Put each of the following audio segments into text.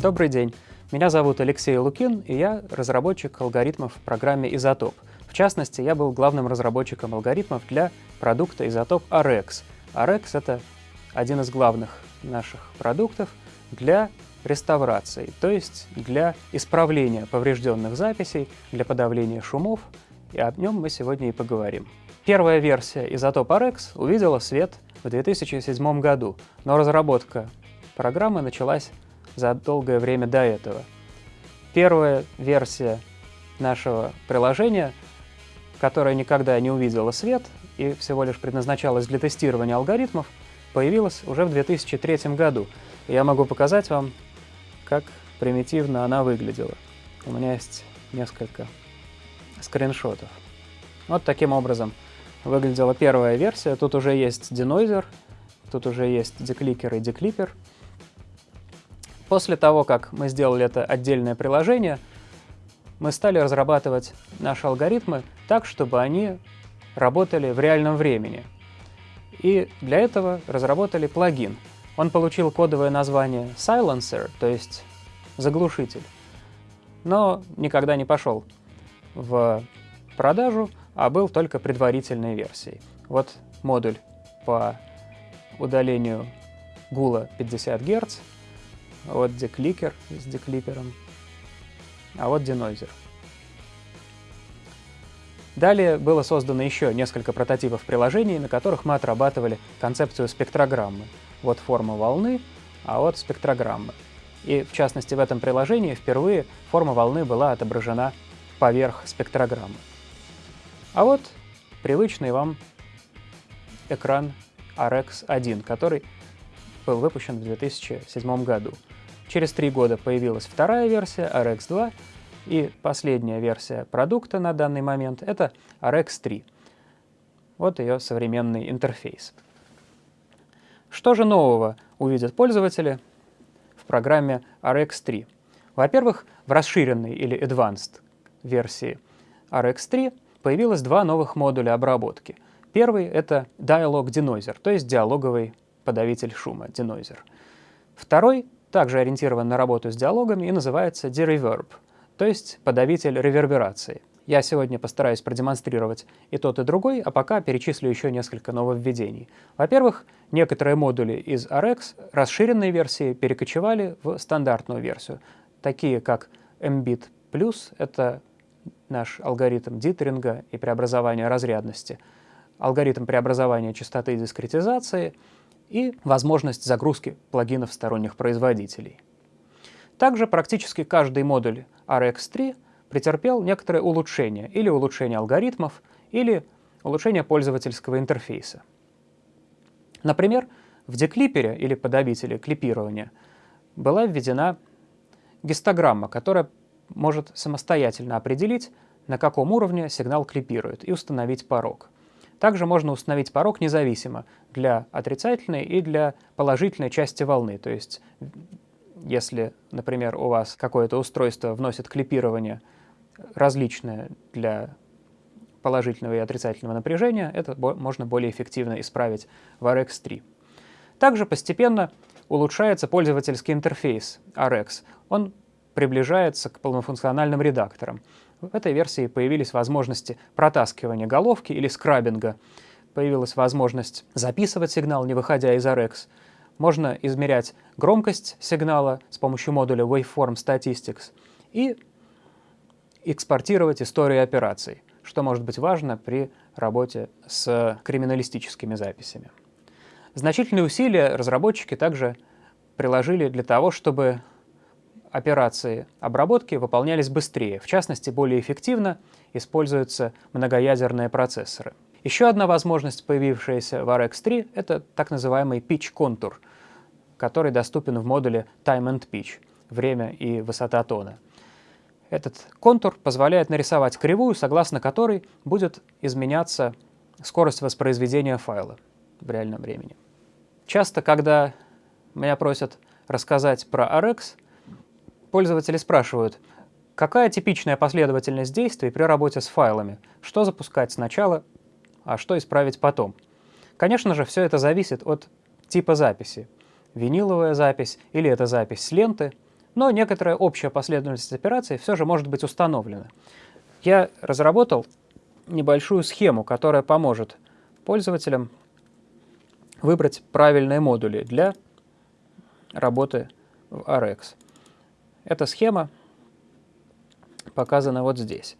Добрый день. Меня зовут Алексей Лукин, и я разработчик алгоритмов в программе «Изотоп». В частности, я был главным разработчиком алгоритмов для продукта «Изотоп RX». RX — это один из главных наших продуктов для реставрации, то есть для исправления поврежденных записей, для подавления шумов, и об нем мы сегодня и поговорим. Первая версия изотоп RX увидела свет в 2007 году, но разработка программы началась за долгое время до этого. Первая версия нашего приложения, которая никогда не увидела свет и всего лишь предназначалась для тестирования алгоритмов, появилась уже в 2003 году. Я могу показать вам, как примитивно она выглядела. У меня есть несколько скриншотов. Вот таким образом выглядела первая версия. Тут уже есть денойзер, тут уже есть декликер и деклипер. После того, как мы сделали это отдельное приложение, мы стали разрабатывать наши алгоритмы так, чтобы они работали в реальном времени. И для этого разработали плагин. Он получил кодовое название Silencer, то есть заглушитель, но никогда не пошел в продажу, а был только предварительной версией. Вот модуль по удалению гула 50 Гц, вот декликер с деклипером, а вот денойзер. Далее было создано еще несколько прототипов приложений, на которых мы отрабатывали концепцию спектрограммы. Вот форма волны, а вот спектрограммы. И в частности в этом приложении впервые форма волны была отображена поверх спектрограммы. А вот привычный вам экран RX1, который был выпущен в 2007 году. Через три года появилась вторая версия RX2, и последняя версия продукта на данный момент — это RX3. Вот ее современный интерфейс. Что же нового увидят пользователи в программе RX3? Во-первых, в расширенной или Advanced версии RX3 появилось два новых модуля обработки. Первый — это Dialog Denoiser, то есть диалоговый подавитель шума, denoiser. Второй также ориентирован на работу с диалогами и называется Dereverb, то есть подавитель реверберации. Я сегодня постараюсь продемонстрировать и тот, и другой, а пока перечислю еще несколько нововведений. Во-первых, некоторые модули из RX расширенной версии перекочевали в стандартную версию, такие как mbit+, это наш алгоритм дитеринга и преобразования разрядности, алгоритм преобразования частоты дискретизации и возможность загрузки плагинов сторонних производителей. Также практически каждый модуль RX3 претерпел некоторые улучшения, или улучшение алгоритмов, или улучшение пользовательского интерфейса. Например, в деклипере или подавителе клипирования была введена гистограмма, которая может самостоятельно определить, на каком уровне сигнал клипирует, и установить порог. Также можно установить порог независимо для отрицательной и для положительной части волны. То есть, если, например, у вас какое-то устройство вносит клипирование различное для положительного и отрицательного напряжения, это можно более эффективно исправить в RX3. Также постепенно улучшается пользовательский интерфейс RX. Он приближается к полнофункциональным редакторам. В этой версии появились возможности протаскивания головки или скрабинга, появилась возможность записывать сигнал, не выходя из RX. Можно измерять громкость сигнала с помощью модуля Waveform Statistics и экспортировать историю операций, что может быть важно при работе с криминалистическими записями. Значительные усилия разработчики также приложили для того, чтобы операции обработки выполнялись быстрее, в частности, более эффективно используются многоядерные процессоры. Еще одна возможность, появившаяся в RX3, это так называемый pitch контур, который доступен в модуле Time and Pitch — время и высота тона. Этот контур позволяет нарисовать кривую, согласно которой будет изменяться скорость воспроизведения файла в реальном времени. Часто, когда меня просят рассказать про RX, Пользователи спрашивают, какая типичная последовательность действий при работе с файлами, что запускать сначала, а что исправить потом. Конечно же, все это зависит от типа записи. Виниловая запись или это запись с ленты, но некоторая общая последовательность операций все же может быть установлена. Я разработал небольшую схему, которая поможет пользователям выбрать правильные модули для работы в RX. Эта схема показана вот здесь.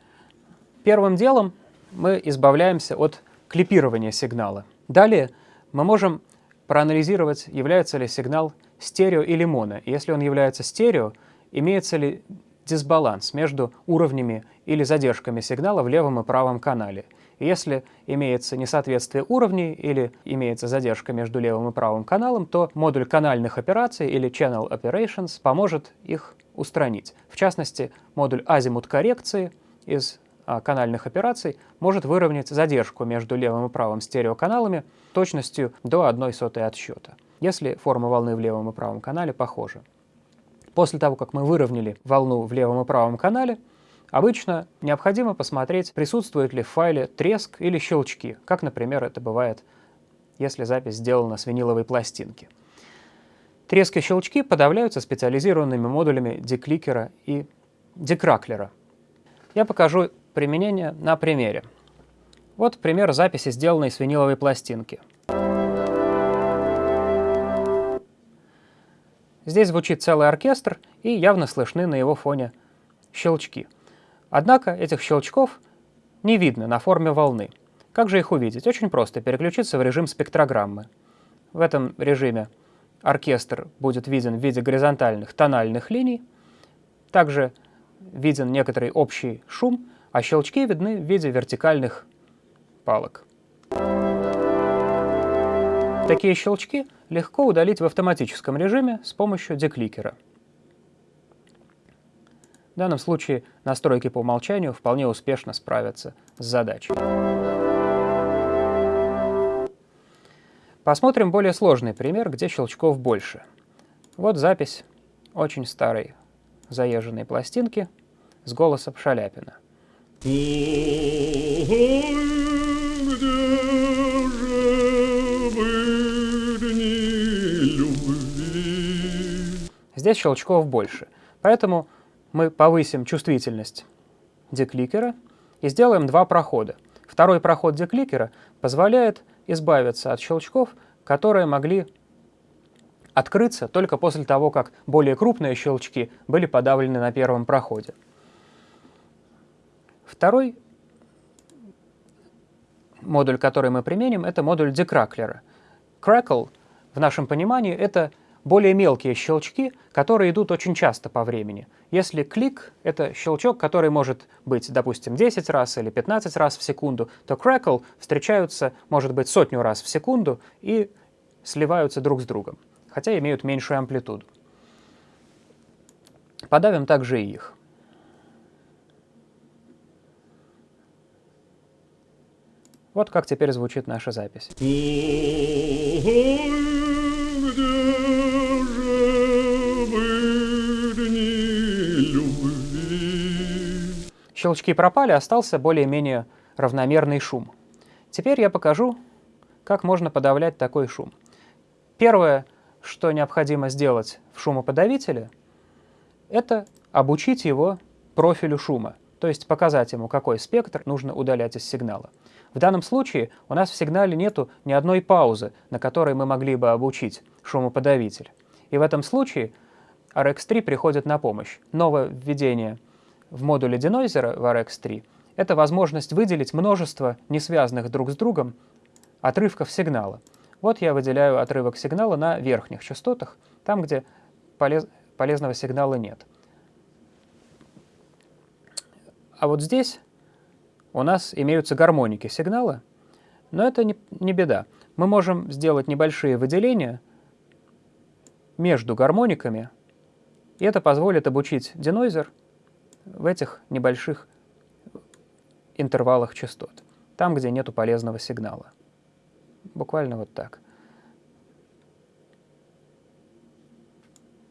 Первым делом мы избавляемся от клипирования сигнала. Далее мы можем проанализировать, является ли сигнал стерео или моно. Если он является стерео, имеется ли дисбаланс между уровнями или задержками сигнала в левом и правом канале. Если имеется несоответствие уровней или имеется задержка между левым и правым каналом, то модуль канальных операций или Channel Operations поможет их устранить. В частности, модуль азимут коррекции из а, канальных операций может выровнять задержку между левым и правым стереоканалами точностью до 1 сотой отсчета, если форма волны в левом и правом канале похожа. После того, как мы выровняли волну в левом и правом канале, обычно необходимо посмотреть, присутствует ли в файле треск или щелчки, как, например, это бывает, если запись сделана с виниловой пластинки. Треск и щелчки подавляются специализированными модулями декликера и декраклера. Я покажу применение на примере. Вот пример записи, сделанной с виниловой пластинки. Здесь звучит целый оркестр, и явно слышны на его фоне щелчки. Однако этих щелчков не видно на форме волны. Как же их увидеть? Очень просто, переключиться в режим спектрограммы. В этом режиме оркестр будет виден в виде горизонтальных тональных линий. Также виден некоторый общий шум, а щелчки видны в виде вертикальных палок. Такие щелчки легко удалить в автоматическом режиме с помощью декликера. В данном случае настройки по умолчанию вполне успешно справятся с задачей. Посмотрим более сложный пример, где щелчков больше. Вот запись очень старой заезженной пластинки с голосом Шаляпина. Здесь щелчков больше, поэтому мы повысим чувствительность декликера и сделаем два прохода. Второй проход декликера позволяет избавиться от щелчков, которые могли открыться только после того, как более крупные щелчки были подавлены на первом проходе. Второй модуль, который мы применим, это модуль декраклера. Crackle, в нашем понимании, это более мелкие щелчки, которые идут очень часто по времени. Если клик — это щелчок, который может быть, допустим, 10 раз или 15 раз в секунду, то crackle встречаются, может быть, сотню раз в секунду и сливаются друг с другом, хотя имеют меньшую амплитуду. Подавим также и их. Вот как теперь звучит наша запись. Щелчки пропали, остался более-менее равномерный шум. Теперь я покажу, как можно подавлять такой шум. Первое, что необходимо сделать в шумоподавителе, это обучить его профилю шума, то есть показать ему, какой спектр нужно удалять из сигнала. В данном случае у нас в сигнале нету ни одной паузы, на которой мы могли бы обучить шумоподавитель. И в этом случае RX3 приходит на помощь. Новое введение — в модуле денойзера в RX3 — это возможность выделить множество несвязанных друг с другом отрывков сигнала. Вот я выделяю отрывок сигнала на верхних частотах, там, где полез, полезного сигнала нет. А вот здесь у нас имеются гармоники сигнала, но это не, не беда. Мы можем сделать небольшие выделения между гармониками, и это позволит обучить денойзер в этих небольших интервалах частот, там, где нету полезного сигнала. Буквально вот так.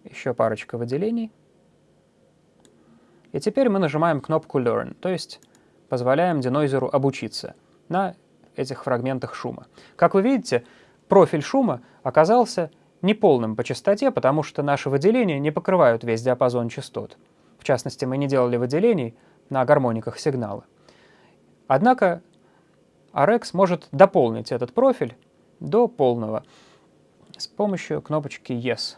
Еще парочка выделений. И теперь мы нажимаем кнопку Learn, то есть позволяем денойзеру обучиться на этих фрагментах шума. Как вы видите, профиль шума оказался неполным по частоте, потому что наши выделения не покрывают весь диапазон частот. В частности, мы не делали выделений на гармониках сигнала. Однако RX может дополнить этот профиль до полного с помощью кнопочки Yes.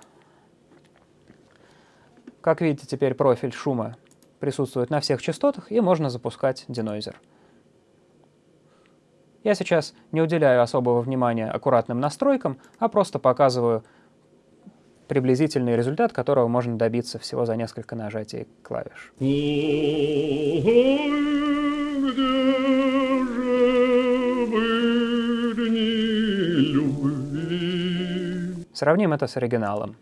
Как видите, теперь профиль шума присутствует на всех частотах, и можно запускать денойзер. Я сейчас не уделяю особого внимания аккуратным настройкам, а просто показываю приблизительный результат, которого можно добиться всего за несколько нажатий клавиш. Сравним это с оригиналом.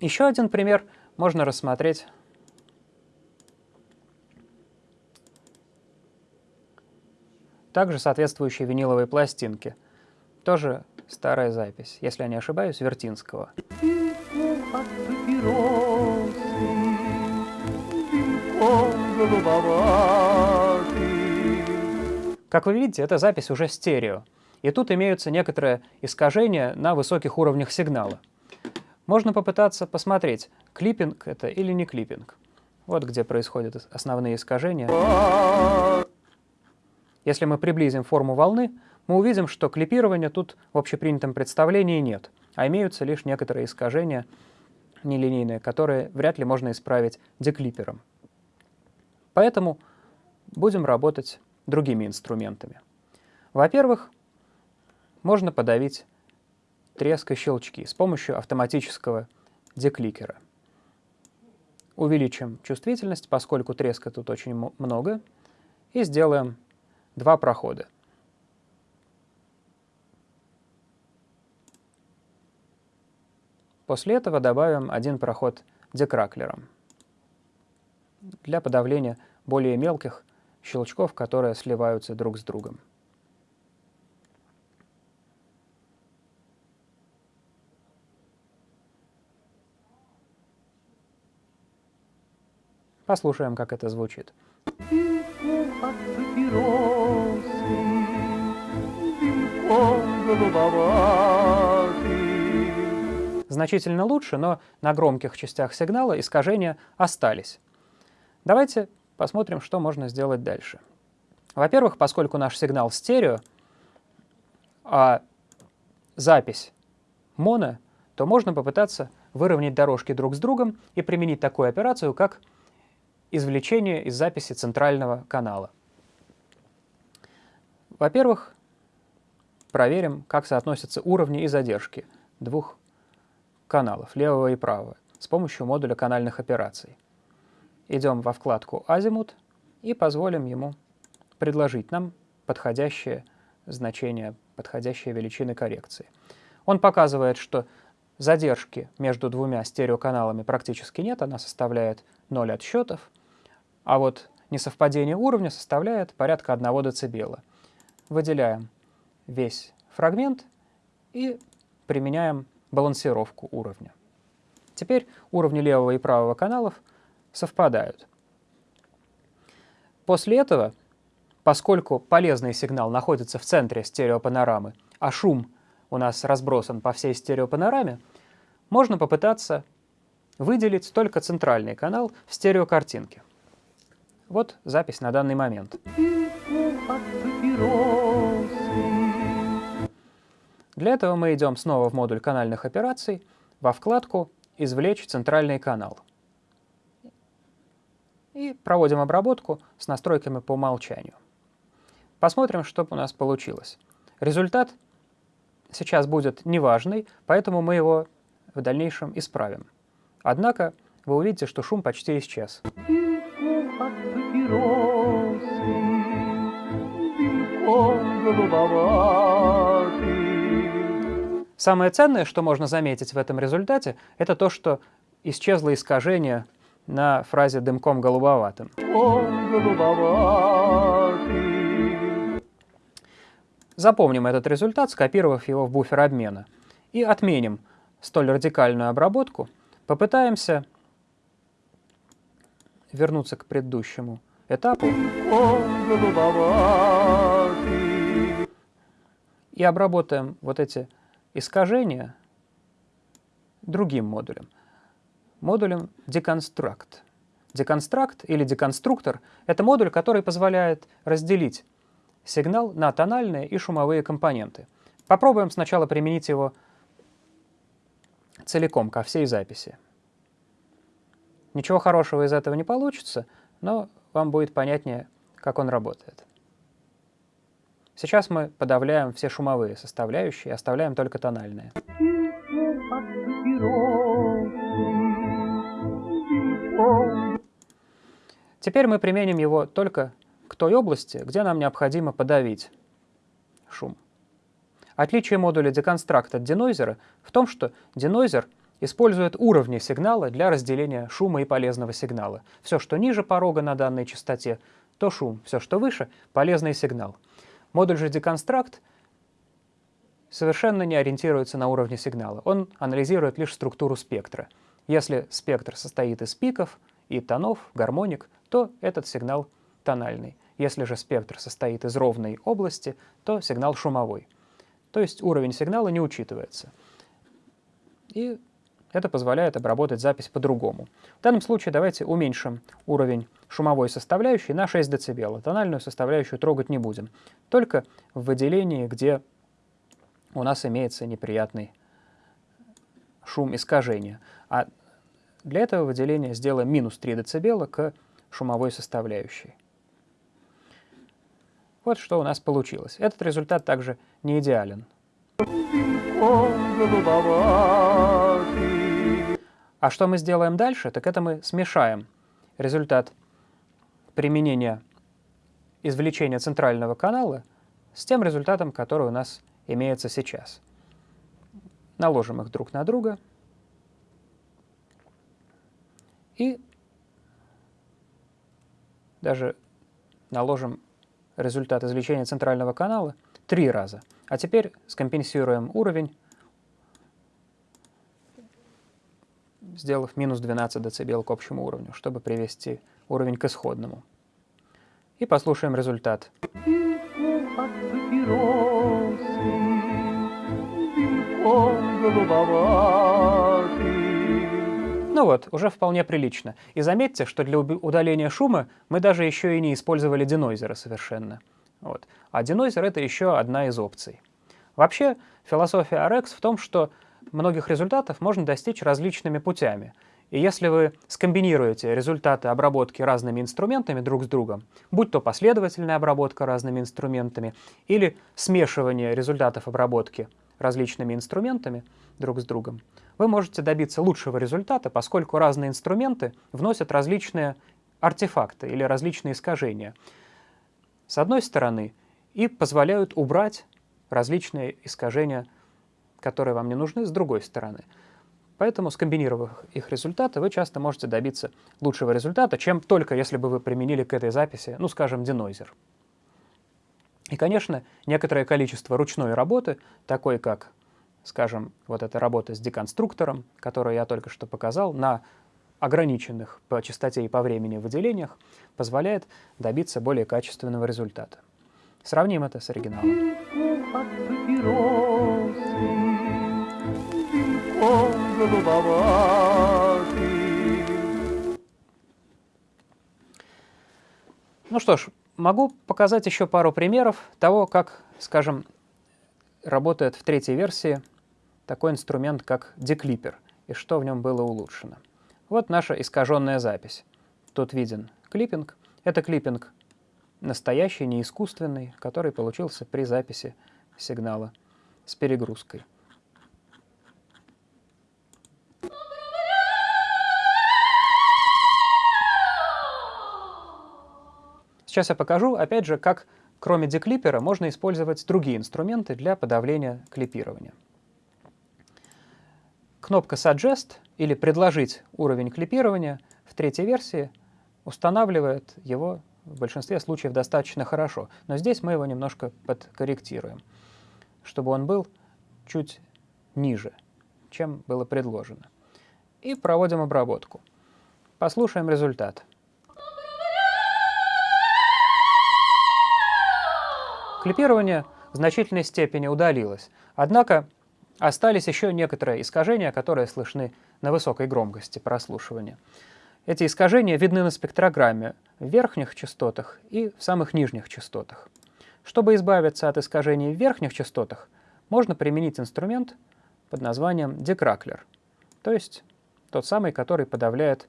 Еще один пример можно рассмотреть также соответствующие виниловые пластинки. Тоже старая запись, если я не ошибаюсь, Вертинского. Как вы видите, эта запись уже стерео, и тут имеются некоторые искажения на высоких уровнях сигнала. Можно попытаться посмотреть, клиппинг это или не клиппинг. Вот где происходят основные искажения. Если мы приблизим форму волны, мы увидим, что клипирования тут в общепринятом представлении нет, а имеются лишь некоторые искажения нелинейные, которые вряд ли можно исправить деклипером. Поэтому будем работать другими инструментами. Во-первых, можно подавить треск и щелчки с помощью автоматического декликера. Увеличим чувствительность, поскольку треска тут очень много, и сделаем два прохода. После этого добавим один проход декраклером для подавления более мелких щелчков, которые сливаются друг с другом. Послушаем, как это звучит. Значительно лучше, но на громких частях сигнала искажения остались. Давайте посмотрим, что можно сделать дальше. Во-первых, поскольку наш сигнал стерео, а запись моно, то можно попытаться выровнять дорожки друг с другом и применить такую операцию, как извлечение из записи центрального канала. Во-первых, проверим, как соотносятся уровни и задержки двух каналов, левого и правого, с помощью модуля канальных операций. Идем во вкладку «Азимут» и позволим ему предложить нам подходящее значение, подходящие величины коррекции. Он показывает, что задержки между двумя стереоканалами практически нет, она составляет 0 отсчетов, а вот несовпадение уровня составляет порядка 1 дБ. Выделяем весь фрагмент и применяем балансировку уровня. Теперь уровни левого и правого каналов совпадают. После этого, поскольку полезный сигнал находится в центре стереопанорамы, а шум у нас разбросан по всей стереопанораме, можно попытаться выделить только центральный канал в стереокартинке. Вот запись на данный момент. Для этого мы идем снова в модуль канальных операций, во вкладку «Извлечь центральный канал». И проводим обработку с настройками по умолчанию. Посмотрим, что у нас получилось. Результат сейчас будет неважный, поэтому мы его в дальнейшем исправим. Однако вы увидите, что шум почти исчез папиросы, Самое ценное, что можно заметить в этом результате, это то, что исчезло искажение на фразе «дымком голубоватым». Запомним этот результат, скопировав его в буфер обмена. И отменим столь радикальную обработку. Попытаемся вернуться к предыдущему этапу и обработаем вот эти искажения другим модулем. Модулем deconstruct. Deconstruct или деконструктор — это модуль, который позволяет разделить сигнал на тональные и шумовые компоненты. Попробуем сначала применить его целиком, ко всей записи. Ничего хорошего из этого не получится, но вам будет понятнее, как он работает. Сейчас мы подавляем все шумовые составляющие, оставляем только тональные. Теперь мы применим его только к той области, где нам необходимо подавить шум. Отличие модуля Deconstruct от денойзера в том, что денойзер использует уровни сигнала для разделения шума и полезного сигнала. Все, что ниже порога на данной частоте, то шум, все, что выше — полезный сигнал. Модуль же Deconstruct совершенно не ориентируется на уровне сигнала. Он анализирует лишь структуру спектра. Если спектр состоит из пиков и тонов, гармоник, то этот сигнал тональный. Если же спектр состоит из ровной области, то сигнал шумовой. То есть уровень сигнала не учитывается. И это позволяет обработать запись по-другому. В данном случае давайте уменьшим уровень шумовой составляющей на 6 дБ. Тональную составляющую трогать не будем. Только в выделении, где у нас имеется неприятный шум искажения. А для этого выделения сделаем минус 3 дБ к шумовой составляющей. Вот что у нас получилось. Этот результат также не идеален. А что мы сделаем дальше, так это мы смешаем результат применения извлечения центрального канала с тем результатом, который у нас имеется сейчас. Наложим их друг на друга и даже наложим результат извлечения центрального канала три раза. А теперь скомпенсируем уровень, сделав минус 12 дБ к общему уровню, чтобы привести уровень к исходному. И послушаем результат. Ну вот, уже вполне прилично. И заметьте, что для удаления шума мы даже еще и не использовали денойзера совершенно. Вот. А денойзер — это еще одна из опций. Вообще, философия RX в том, что многих результатов можно достичь различными путями. И если вы скомбинируете результаты обработки разными инструментами друг с другом, будь то последовательная обработка разными инструментами или смешивание результатов обработки различными инструментами друг с другом, вы можете добиться лучшего результата, поскольку разные инструменты вносят различные артефакты или различные искажения. С одной стороны, и позволяют убрать различные искажения, которые вам не нужны, с другой стороны. Поэтому, скомбинировав их результаты, вы часто можете добиться лучшего результата, чем только если бы вы применили к этой записи, ну, скажем, денойзер. И, конечно, некоторое количество ручной работы, такой как, скажем, вот эта работа с деконструктором, которую я только что показал, на ограниченных по частоте и по времени выделениях, позволяет добиться более качественного результата. Сравним это с оригиналом. Ну что ж, могу показать еще пару примеров того, как, скажем, работает в третьей версии такой инструмент, как деклипер, и что в нем было улучшено. Вот наша искаженная запись. Тут виден клиппинг. Это клиппинг настоящий, не искусственный, который получился при записи сигнала с перегрузкой. Сейчас я покажу, опять же, как кроме деклипера можно использовать другие инструменты для подавления клипирования. Кнопка Suggest или «Предложить уровень клипирования» в третьей версии устанавливает его в большинстве случаев достаточно хорошо, но здесь мы его немножко подкорректируем, чтобы он был чуть ниже, чем было предложено. И проводим обработку. Послушаем результат. Клипирование в значительной степени удалилось. Однако остались еще некоторые искажения, которые слышны на высокой громкости прослушивания. Эти искажения видны на спектрограмме в верхних частотах и в самых нижних частотах. Чтобы избавиться от искажений в верхних частотах, можно применить инструмент под названием декраклер, то есть тот самый, который подавляет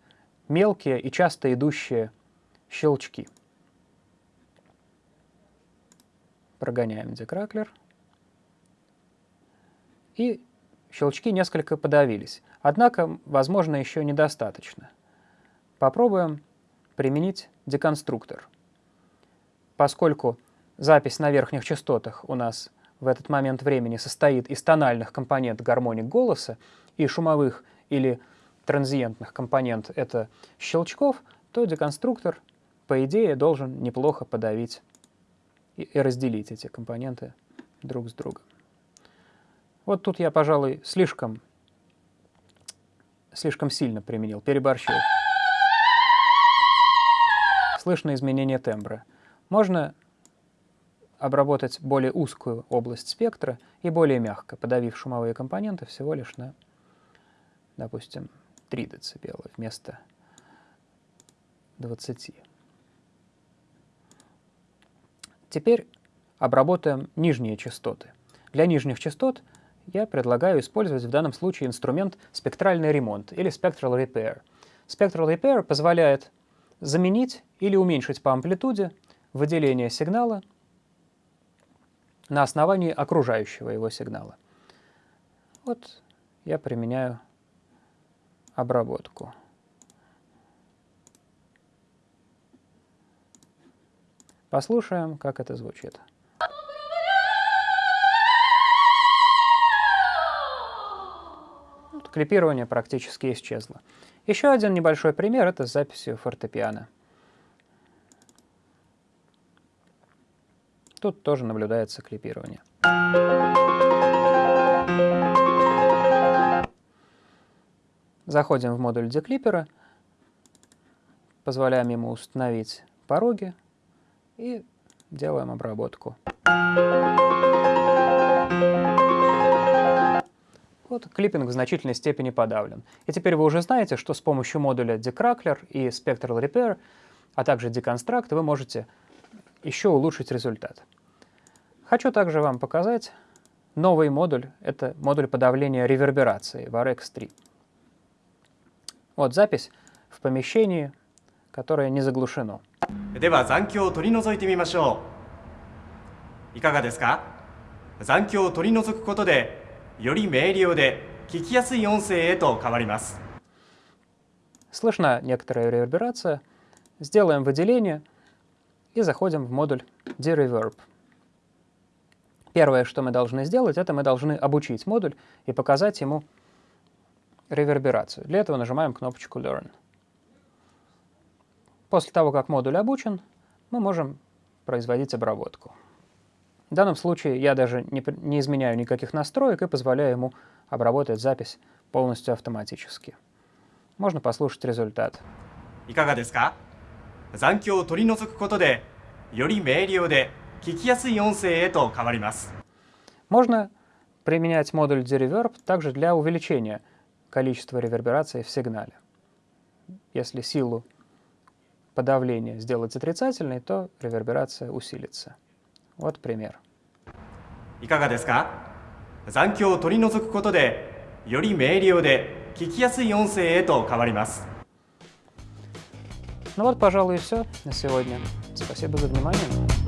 мелкие и часто идущие щелчки. Прогоняем декраклер. И щелчки несколько подавились. Однако, возможно, еще недостаточно. Попробуем применить деконструктор. Поскольку запись на верхних частотах у нас в этот момент времени состоит из тональных компонент гармоник голоса и шумовых или транзиентных компонент — это щелчков, то деконструктор, по идее, должен неплохо подавить и, разделить эти компоненты друг с другом. Вот тут я, пожалуй, слишком, слишком сильно применил, переборщил. Слышно изменение тембра. Можно обработать более узкую область спектра и более мягко, подавив шумовые компоненты всего лишь на, допустим, 3 дБ вместо 20. Теперь обработаем нижние частоты. Для нижних частот я предлагаю использовать в данном случае инструмент спектральный ремонт или spectral repair. Spectral repair позволяет заменить или уменьшить по амплитуде выделение сигнала на основании окружающего его сигнала. Вот я применяю обработку. Послушаем, как это звучит. клипирование практически исчезло. Еще один небольшой пример — это с записью фортепиано. Тут тоже наблюдается клипирование. Заходим в модуль деклипера, позволяем ему установить пороги и делаем обработку. Вот клиппинг в значительной степени подавлен. И теперь вы уже знаете, что с помощью модуля Decrackler и Spectral Repair, а также Deconstruct, вы можете еще улучшить результат. Хочу также вам показать новый модуль. Это модуль подавления реверберации VARX3. Вот запись в помещении, которое не заглушено. では残響を取り除いてみましょう。いかがですか残響を取り除くことでより明瞭で聞きやすい音声へと変わります。Слышна некоторая реверберация. Сделаем выделение и заходим в модуль D-Reverb. Первое, что мы должны сделать, это мы должны обучить модуль и показать ему реверберацию. Для этого нажимаем кнопочку Learn. После того, как модуль обучен, мы можем производить обработку. В данном случае я даже не, не изменяю никаких настроек и позволяю ему обработать запись полностью автоматически. Можно послушать результат. いかがですか残響を取り除くことでより明瞭で聞きやすい音声へと変わります。Можно применять модуль D-Reverb также для увеличения количества реверберации в сигнале. Если силу подавления сделать отрицательной, то реверберация усилится. Вот пример. いかがですか残響を取り除くことでより明瞭で聞きやすい音声へと変わります。Ну вот, пожалуй, и все на сегодня. Спасибо за внимание.